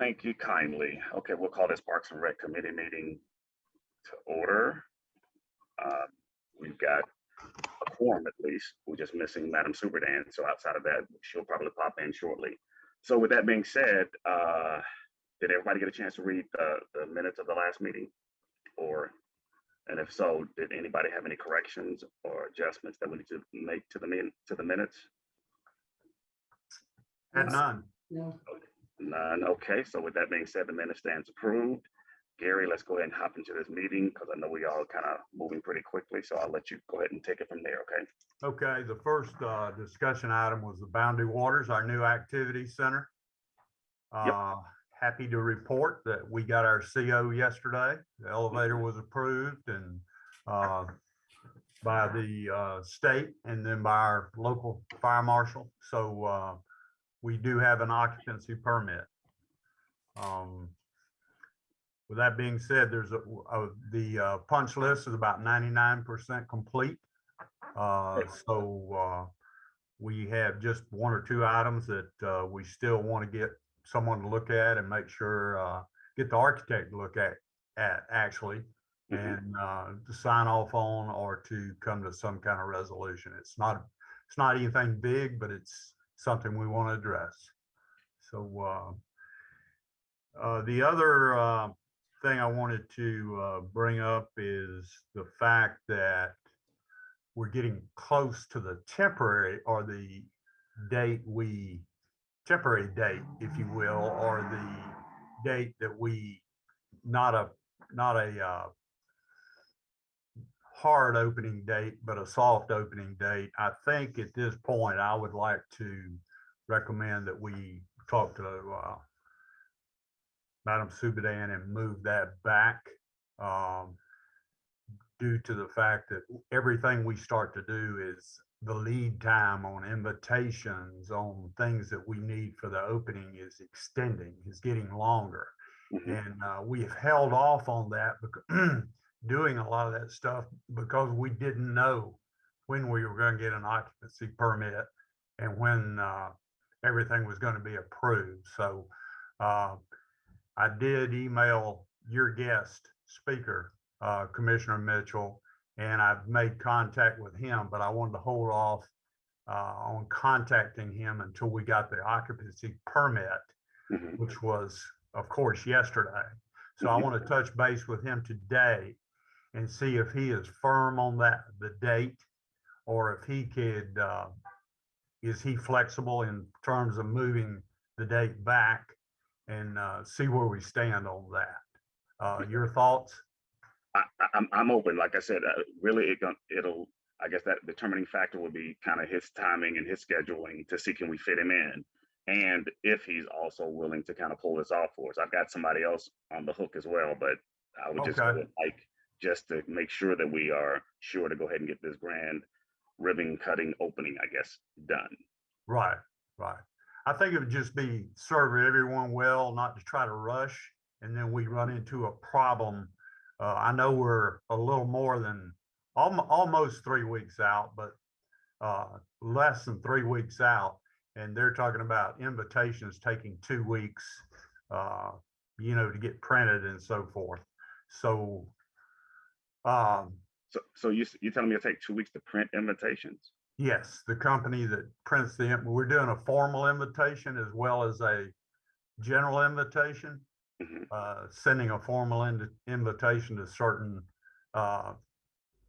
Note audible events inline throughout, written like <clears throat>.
Thank you kindly. Okay, we'll call this Parks and Rec Committee meeting to order. Uh, We've got a quorum at least. We're just missing Madam Subadan. So outside of that, she'll probably pop in shortly. So with that being said, uh, did everybody get a chance to read the, the minutes of the last meeting? Or, and if so, did anybody have any corrections or adjustments that we need to make to the min, to the minutes? Had none. No, None, okay, so with that being said, the minute stands approved. Gary, let's go ahead and hop into this meeting because I know we all kind of moving pretty quickly, so I'll let you go ahead and take it from there, okay? Okay, the first uh, discussion item was the Boundary Waters, our new activity center. Yep. Uh, Happy to report that we got our CO yesterday. The elevator was approved and uh, by the uh, state and then by our local fire marshal. So uh, we do have an occupancy permit. Um, With that being said, there's a, the uh, punch list is about ninety-nine percent complete. Uh, so, uh, we have just one or two items that, uh, we still want to get someone to look at and make sure, uh, get the architect to look at, at actually. Mhm. And, uh, to sign off on or to come to some kind of resolution. It's not, it's not anything big, but it's something we want to address. So, uh, uh, the other, uh, thing I wanted to, uh, bring up is the fact that we're getting close to the temporary or the date we, temporary date, if you will, or the date that we, not a, not a, uh, hard opening date, but a soft opening date. I think at this point, I would like to recommend that we talk to, uh, Madam Subadan and move that back. Um, due to the fact that everything we start to do is the lead time on invitations, on things that we need for the opening is extending, is getting longer. Mhm. And uh, we have held off on that, bec- <clears throat> doing a lot of that stuff because we didn't know when we were going to get an occupancy permit and when uh, everything was going to be approved. So uh, I did email your guest speaker, uh, Commissioner Mitchell, and I've made contact with him, but I wanted to hold off uh, on contacting him until we got the occupancy permit Mhm. which was, of course, yesterday. So I Mhm. want to touch base with him today and see if he is firm on that, the date, or if he could, uh, is he flexible in terms of moving the date back and, uh, see where we stand on that. Uh, your thoughts? I, I'm, I'm open, like I said, uh, really, it gon- it'll, I guess that determining factor will be kind of his timing and his scheduling to see can we fit him in? And if he's also willing to kind of pull this off for us. I've got somebody else on the hook as well, but I would just Okay. Just to make sure that we are sure to go ahead and get this grand ribbon cutting opening, I guess, done. Right, right. I think it would just be serve everyone well, not to try to rush, and then we run into a problem. Uh, I know we're a little more than, almost, almost three weeks out, but uh, less than three weeks out. And they're talking about invitations taking two weeks, uh, you know, to get printed and so forth. So, um, So, so you, s- you telling me it'll take two weeks to print invitations? Yes, the company that prints the, we're doing a formal invitation as well as a general invitation. Mhm. Uh, sending a formal in- invitation to certain, uh,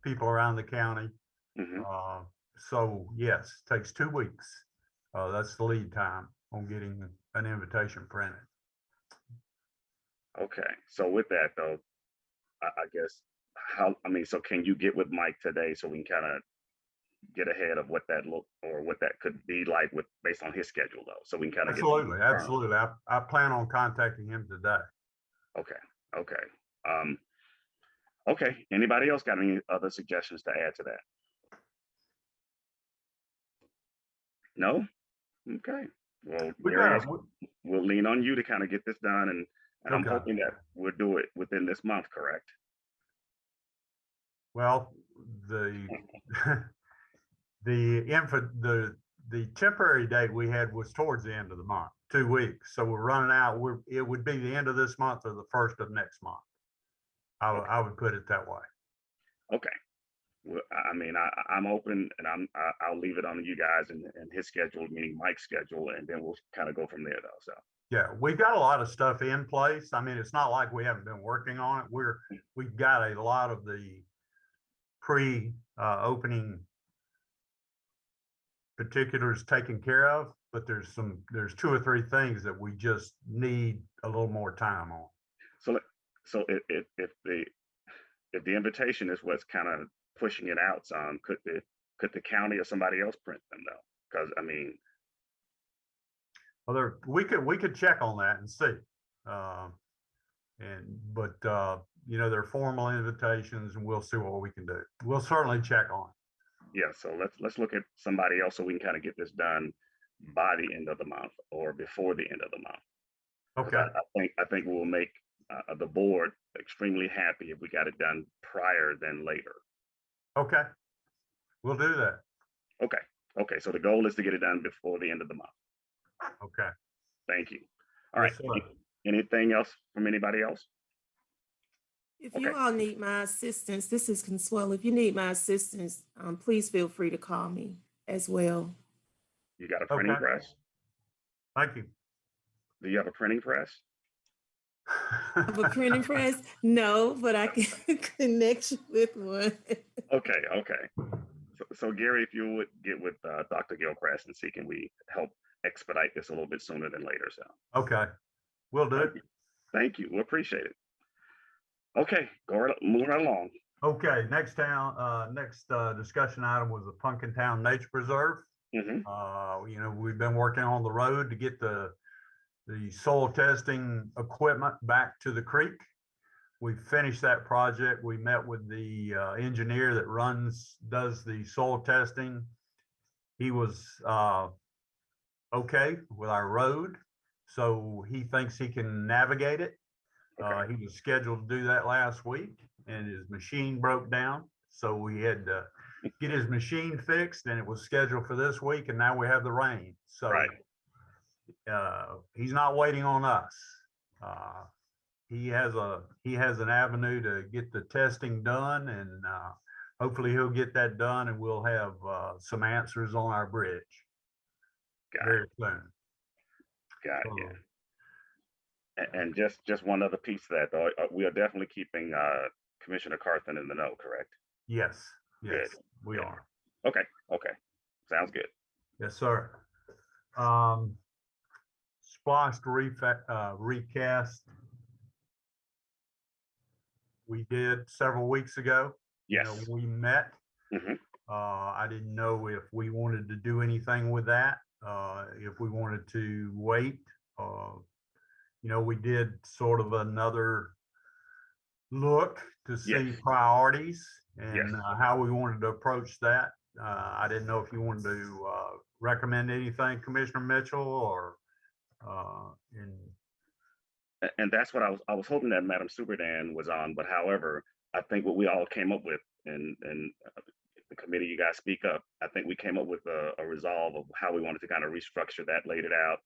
people around the county. Mhm. Uh, so yes, takes two weeks. Uh, that's the lead time on getting an invitation printed. Okay, so with that though, I, I guess, how, I mean, so can you get with Mike today so we can kind of get ahead of what that look, or what that could be like with, based on his schedule though, so we can kind of. Absolutely, absolutely. I, I plan on contacting him today. Okay, okay, um, okay, anybody else got any other suggestions to add to that? No? Okay, well, We we'll lean on you to kind of get this done and, and I'm hoping that we'll do it within this month, correct? Well, the, <laughs> the info, the, the temporary date we had was towards the end of the month, two weeks. So we're running out. We're, it would be the end of this month or the first of next month. I would, I would put it that way. Okay. Well, I I mean, I, I- I'm open and I'm, I, I'll leave it on you guys and, and his schedule, meaning Mike's schedule, and then we'll kind of go from there though. So, Yeah, we've got a lot of stuff in place. I mean, it's not like we haven't been working on it. We're, we've got a lot of the pre, uh, opening particulars taken care of, but there's some, there's two or three things that we just need a little more time on. so, let- so if, if, if the, if the invitation is what's kind of pushing it out some, could the, could the county or somebody else print them though? Because I mean, Well, there, we could, we could check on that and see. Um, and, but, uh, you know, they're formal invitations and we'll see what we can do. We'll certainly check on it. yeah, so let's, let's look at somebody else so we can kind of get this done by the end of the month or before the end of the month. Okay, I, I think, I think we'll make, uh, the board extremely happy if we got it done prior than later. okay. We'll do that. Okay, okay, so the goal is to get it done before the end of the month. Okay. Thank you. All right, Yes, sir. anything else from anybody else? If you Okay. all need my assistance, this is Consuelo. If you need my assistance, um, please feel free to call me as well. You got a printing Okay. press? Thank you. Do you have a printing press? <laughs> Have a printing press? No, but I can <laughs> connect you with one. Okay, okay. So, so Gary, if you would get with, uh, Dr. Gilchrist and see can we help expedite this a little bit sooner than later, so. Okay, we'll do it. Thank you, we appreciate it. Okay, go right, moving right along. Okay, next town, uh, next, uh, discussion item was the Pumpkin Town Nature Preserve. Mhm. Uh, you know, we've been working on the road to get the, the soil testing equipment back to the creek. We finished that project. We met with the, uh, engineer that runs, does the soil testing. He was, uh, okay with our road, so he thinks he can navigate it. Uh, he was scheduled to do that last week and his machine broke down. So we had to get his machine fixed and it was scheduled for this week and now we have the rain. So Right. uh, he's not waiting on us. Uh, he has a, he has an avenue to get the testing done and uh, hopefully he'll get that done and we'll have uh, some answers on our bridge got it, very soon. got it, yeah. And, just, just one other piece to that, though, uh, we are definitely keeping, uh, Commissioner Carthen in the know, correct? Yes, yes, we good. are. Okay, okay, sounds good. Yes, sir. Um, splost refa- uh, recast. We did several weeks ago. You Yes, know, We met. Mhm. Uh, I didn't know if we wanted to do anything with that, uh, if we wanted to wait. You know, we did sort of another look to see Yes. priorities Yes. and uh, how we wanted to approach that. Uh, I didn't know if you wanted to, uh, recommend anything, Commissioner Mitchell, or, uh, in, and that's what I was, I was hoping that Madam Subadan was on, but however, I think what we all came up with and, and uh, the committee, you guys speak up, I think we came up with a, a resolve of how we wanted to kind of restructure that, laid it out.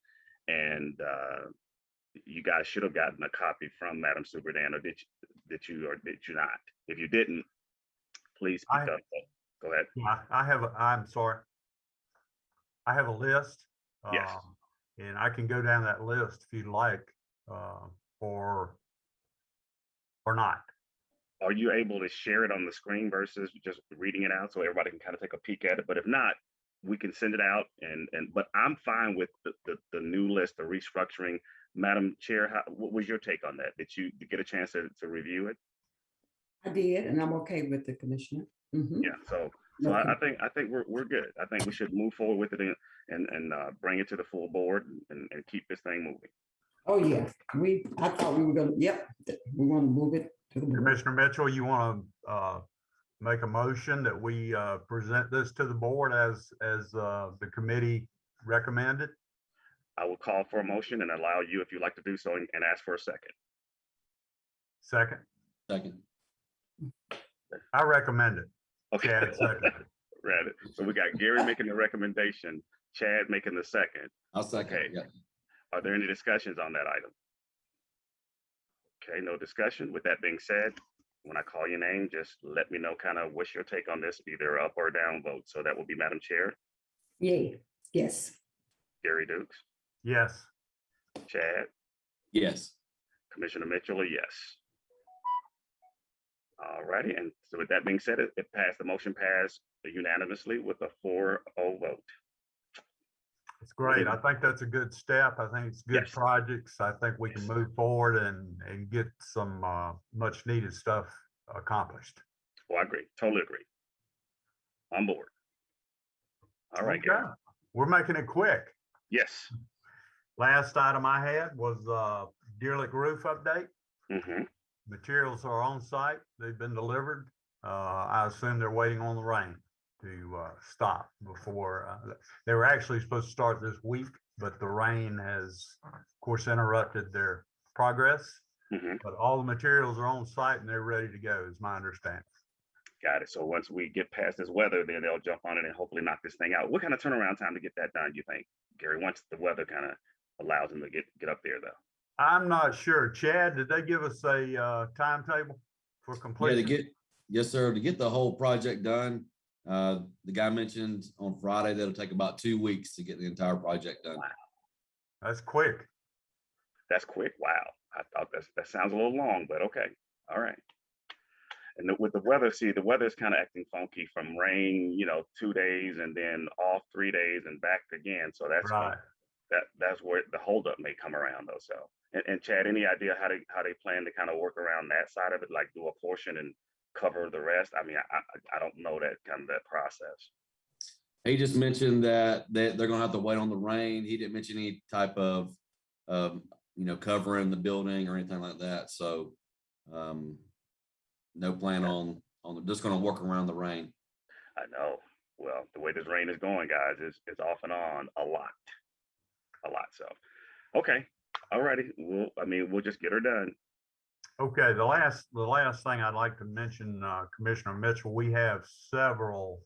And, uh, you guys should have gotten a copy from Madam Subadan, or did, you- did you, or did you not? If you didn't, please speak I- up. Go ahead. I, I have, a I'm sorry. I have a list. Yes. um, And I can go down that list if you'd like, uh, or, or not. Are you able to share it on the screen versus just reading it out so everybody can kind of take a peek at it? But if not, we can send it out and, and, but I'm fine with the, the, the new list, the restructuring. Madam Chair, how, what was your take on that? Did you get a chance to, to review it? I did, and I'm okay with the commissioner. Mhm. Yeah, so, so I, I think, I think we're, we're good. I think we should move forward with it and, and, and, uh, bring it to the full board and, and keep this thing moving. Oh, yeah, we, I thought we were gonna, yep, th- we want to move it to the. board. Commissioner Mitchell, you want to, uh, make a motion that we, uh, present this to the board as, as, uh, the committee recommended? I will call for a motion and allow you, if you'd like to do so, and and ask for a second. Second, Second. I recommend it. Okay. Chad seconded. Right. <laughs> So we got Gary making the recommendation, Chad making the second. I'll second. Okay. Yeah. Are there any discussions on that item? Okay, no discussion. With that being said, when I call your name, just let me know kind of what's your take on this, either up or down vote. So that will be Madam Chair, Yay, yes. Gary Dukes, Yes, Chad, Yes. Commissioner Mitchell, a yes. All righty, and so with that being said, it it passed, the motion passed unanimously with a 4-0 vote. it's great. I think that's a good step. I think it's good Yes. projects. I think we can Yes. move forward and, and get some, uh, much needed stuff accomplished. Well, I agree, totally agree. On board. All right, Gary. Okay. We're making it quick. yes. Last item I had was, uh, Deer Lick roof update. hmm Materials are on site. They've been delivered. Uh, I assume they're waiting on the rain to, uh, stop before, uh, they were actually supposed to start this week, but the rain has, of course, interrupted their progress. hmm But all the materials are on site and they're ready to go, is my understanding. Got it. So once we get past this weather, then they'll jump on it and hopefully knock this thing out. What kind of turnaround time to get that done, you think, Gary? Once the weather kind of allows them to get, get up there though? I'm not sure. Chad, did they give us a, uh, timetable for Yeah, to get, yes, sir, to get the whole project done. Uh, the guy mentioned on Friday, that'll take about two weeks to get the entire project done. That's quick. That's quick. Wow. I thought that's, that sounds a little long, but okay. All right. And the- with the weather, see, the weather is kind of acting funky from rain, you know, two days and then off three days and back again. So that's, when- Right. That, that's where the holdup may come around though. So, and, and Chad, any idea how they, how they plan to kind of work around that side of it, like do a portion and cover the rest? I mean, I, I, I don't know that kind of that process. He just mentioned that, that they're gonna have to wait on the rain. He didn't mention any type of, um, you know, covering the building or anything like that, so, um, no plan on, on, just gonna work around the rain. I know. Well, the way this rain is going, guys, is is off and on a lot, a lot. So, okay, all righty. We'll, I mean, we'll just get her done. Okay, the last, the last thing I'd like to mention, uh, Commissioner Mitchell, we have several,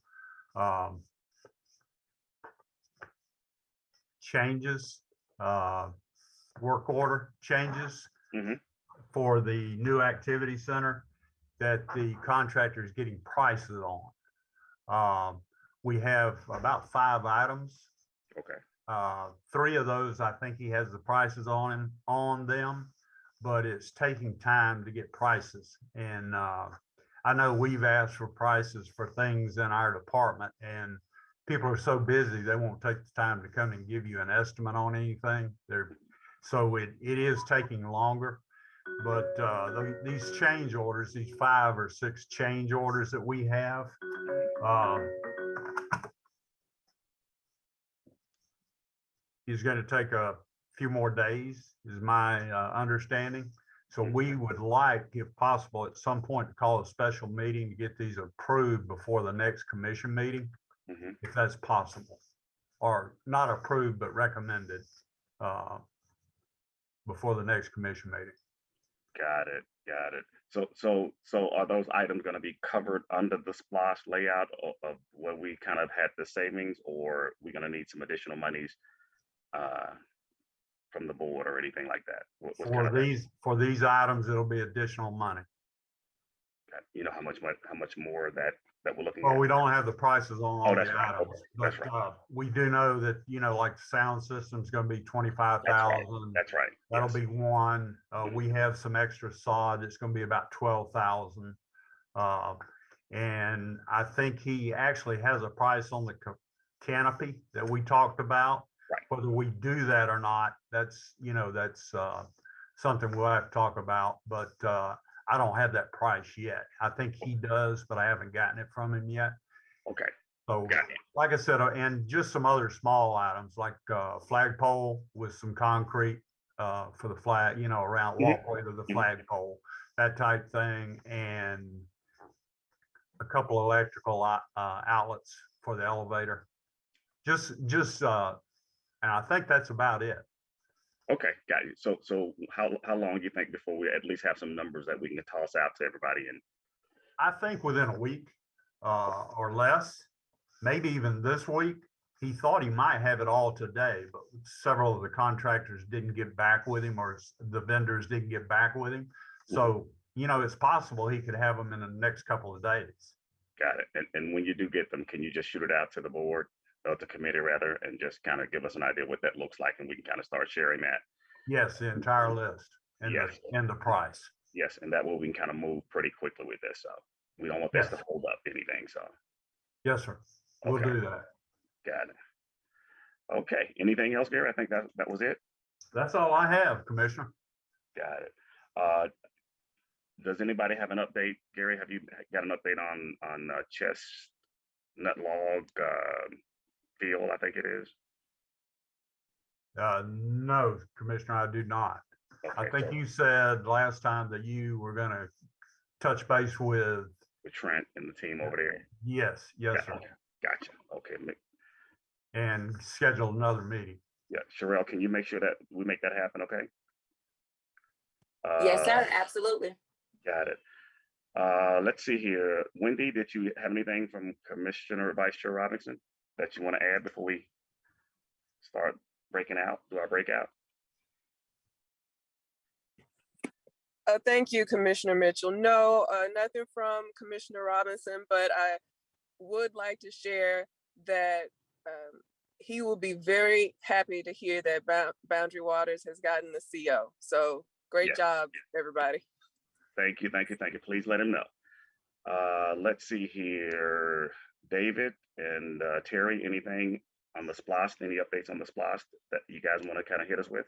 um, changes, uh, work order changes Mhm. for the new activity center that the contractor is getting prices on. Um, we have about five items. Okay. Uh, three of those, I think he has the prices on him, on them, but it's taking time to get prices. And, uh, I know we've asked for prices for things in our department and people are so busy, they won't take the time to come and give you an estimate on anything. They're, so it, it is taking longer. But, uh, the- these change orders, these five or six change orders that we have, is gonna take a few more days, is my uh, understanding. So we would like, if possible, at some point to call a special meeting to get these approved before the next commission meeting, Mhm. if that's possible. Or not approved, but recommended uh, before the next commission meeting. Got it. Got it. So, so, so are those items going to be covered under the SPLOST layout of, of where we kind of had the savings, or we're going to need some additional monies uh, from the board or anything like that? What- what's kind For of these, for these items, it'll be additional money. You know how much, mon- how much more that that we're looking Well, at? we don't have the prices on all Oh, that's the right. items, that's but, right. uh, we do know that, you know, like the sound system's gonna be twenty-five thousand. That's right. That'll yes. be one. Uh, Mhm. we have some extra sod. It's gonna be about twelve thousand. Uh, and I think he actually has a price on the ca- canopy that we talked about. Right. Whether we do that or not, that's, you know, that's, uh, something we'll have to talk about, but, uh, I don't have that price yet. I think he does, but I haven't gotten it from him yet. Okay, So got it. like I said, uh, and just some other small items like uh flagpole with some concrete uh for the flag, you know, around Mhm. walkway to the Mhm. flagpole, that type thing, and a couple electrical uh outlets for the elevator. Just, just uh, and I think that's about it. Okay, got you. So, so how how long do you think before we at least have some numbers that we can toss out to everybody? And I think within a week uh or less, maybe even this week, he thought he might have it all today, but several of the contractors didn't get back with him or the vendors didn't get back with him. So, you know, it's possible he could have them in the next couple of days. Got it. And, and when you do get them, can you just shoot it out to the board, or the committee rather, and just kind of give us an idea what that looks like and we can kind of start sharing that? Yes, the entire list and the, Yes. and the price. Yes, and that way we can kind of move pretty quickly with this. So we don't want this to hold up anything. So, Yes, sir. We'll Okay. do that. got it. Okay, anything else, Gary? I think that, that was it. That's all I have, Commissioner. Got it. Uh, does anybody have an update? Gary, have you got an update on, on uh, Chestnut Log, uh, Field, I think it is? Uh, no, Commissioner, I do not. I Okay, think so you said last time that you were gonna touch base with, With Trent and the team over there. yes, yes, sir, Gotcha. Gotcha. Okay, ma- and schedule another meeting. yeah, Sherelle, can you make sure that we make that happen, okay? Yes, Uh, sir, absolutely. Got it. Uh, let's see here. Wendy, did you have anything from Commissioner Vice Chair Robinson that you want to add before we start breaking out, do our breakout? Uh, thank you, Commissioner Mitchell. No, uh, nothing from Commissioner Robinson, but I would like to share that um, he will be very happy to hear that Bound- Boundary Waters has gotten the CO. So great Yes. job, everybody. Thank you, thank you, thank you. Please let him know. Uh, let's see here. David and uh, Terry, anything on the splost? Any updates on the splost that you guys want to kind of hit us with?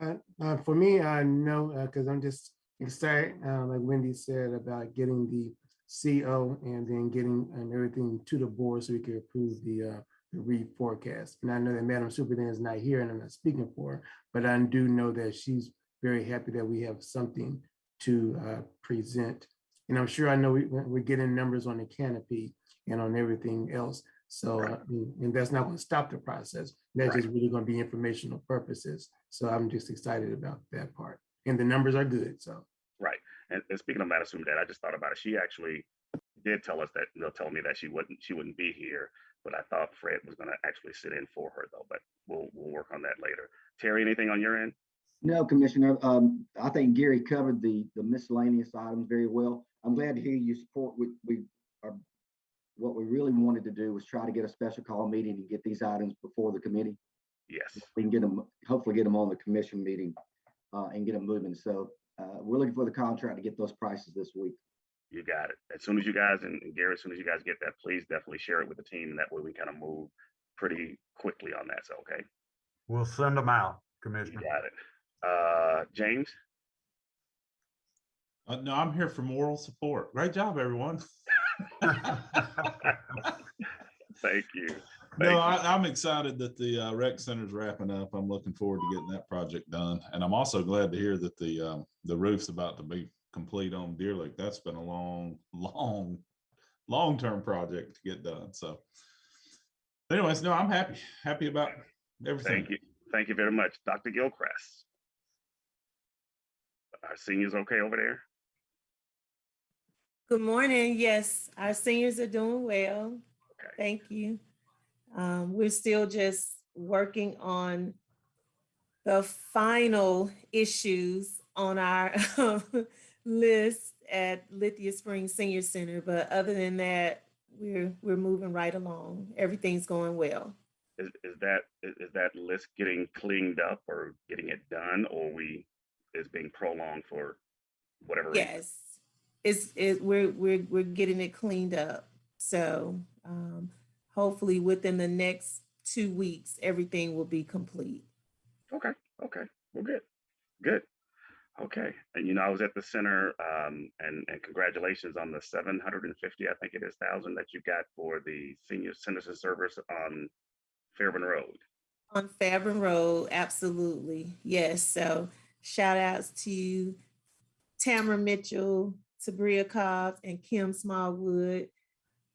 Uh, uh, for me, uh, know because I'm just excited, uh, like Wendy said, about getting the CO and then getting um, everything to the board so we can approve the, uh, the reforecast. And I know that Madam Superintendent is not here and I'm not speaking for her, but I do know that she's very happy that we have something to uh, present. And I'm sure I know we, we're getting numbers on the canopy and on everything else. So, uh, and and that's not going to stop the process. That's Right. just really going to be informational purposes. So I'm just excited about that part. And the numbers are good, so. Right. And, and speaking of Madam Superintendent, I just thought about it. She actually did tell us that, they'll tell me that she wouldn't, she wouldn't be here. But I thought Fred was gonna actually sit in for her though, but we'll, we'll work on that later. Terry, anything on your end? No, Commissioner, um, I think Gary covered the, the miscellaneous items very well. I'm glad to hear you support, we, we are, what we really wanted to do was try to get a special call meeting and get these items before the committee. Yes, We can get them, hopefully get them on the commission meeting, uh, and get them moving. So, uh, we're looking for the contract to get those prices this week. you got it. As soon as you guys, and and Gary, as soon as you guys get that, please definitely share it with the team and that way we kind of move pretty quickly on that. So, okay, We'll send them out, you Commissioner. got it. Uh, James? Uh, no, I'm here for moral support. Great job, everyone. <laughs> <laughs> Thank you. Thank No. I, I'm excited that the uh, rec center's wrapping up. I'm looking forward to getting that project done. And I'm also glad to hear that the, um, the roof's about to be complete on Deer Lake. That's been a long, <laughs> long, long-term project to get done. So anyways, no, I'm happy, happy about everything. Thank you. Thank you very much. Dr. Gilchrist. Our seniors okay over there? Good morning. Yes, our seniors are doing well. Okay. Thank you. Um, we're still just working on the final issues on our <laughs> list at Lithia Springs Senior Center, but other than that, we're, we're moving right along. Everything's going well. Is, is that, is, that list getting cleaned up or getting it done or we, is being prolonged for whatever? reason? Yes, it's, it, we're, we're, we're getting it cleaned up. So, um, hopefully within the next two weeks, everything will be complete. Okay, okay, well, good, good. Okay, and you know, I was at the center, um, and, and congratulations on the seven hundred and fifty, I think it is thousand that you got for the senior citizen service on Fairburn Road. On Fairburn Road, absolutely. Yes. So shout outs to Tamara Mitchell, Sabria Cobbs, and Kim Smallwood.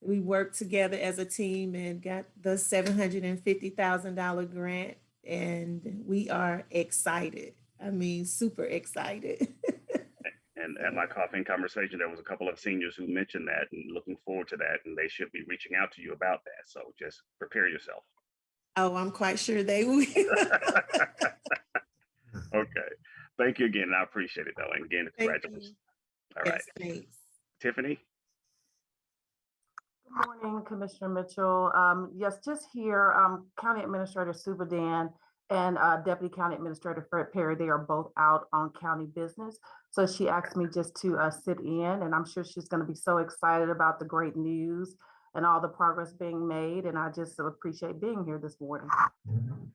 We worked together as a team and got the seven hundred and fifty thousand dollar grant, and we are excited. I mean, super excited. <laughs> And, at my coffee conversation, there was a couple of seniors who mentioned that and looking forward to that, and they should be reaching out to you about that. So just prepare yourself. Oh, I'm quite sure they will. <laughs> Okay. Thank you again. I appreciate it though. And again, Thank congratulations. you. All right. Yes, thanks. Tiffany? Good morning, Commissioner Mitchell. Um, yes, just here, um, County Administrator Subadan and, uh, Deputy County Administrator Fred Perry, they are both out on county business. So she asked me just to, uh, sit in and I'm sure she's gonna be so excited about the great news and all the progress being made. And I just so appreciate being here this morning.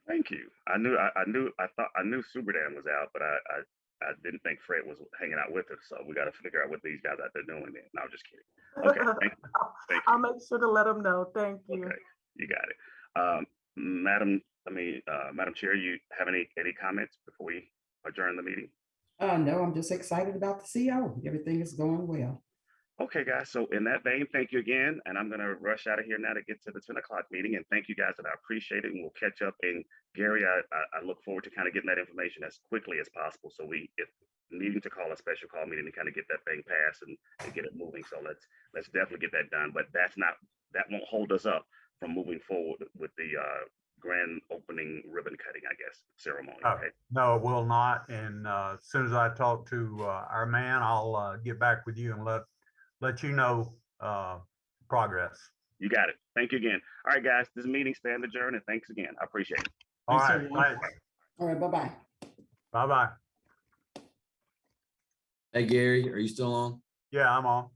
Thank you. I knew, I, I knew, I thought, I knew Subadan was out, but I, I, I didn't think Fred was hanging out with us. So we got to figure out what these guys out there doing then. No, I'm just kidding. Okay. Thank you. Thank <laughs> I'll make sure to let them know. Thank you. Okay. You got it. Um, Madam, I mean, uh, Madam Chair, you have any, any comments before we adjourn the meeting? Uh, no, I'm just excited about the CO. Everything is going well. Okay, guys. So in that vein, thank you again. And I'm gonna rush out of here now to get to the ten o'clock meeting. And thank you guys and I appreciate it. And we'll catch up. And Gary, I, I, look forward to kind of getting that information as quickly as possible. So we, if needing to call a special call meeting to kind of get that thing passed and, and get it moving. So let's, let's definitely get that done. But that's not, that won't hold us up from moving forward with the, uh, grand opening ribbon cutting, I guess, ceremony. Okay. No, it will not. And uh, as soon as I talk to uh, our man, I'll uh, get back with you and let, let you know uh, progress. You got it. Thank you again. All right, guys, this meeting stand adjourned and thanks again. I appreciate it. All Thanks, right, everyone. thanks. All right, bye-bye. Bye-bye. Hey, Gary, are you still on? Yeah, I'm on.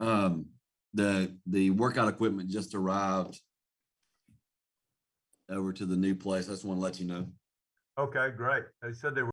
Um, the, the workout equipment just arrived over to the new place. I just want to let you know. Okay, great. They said they were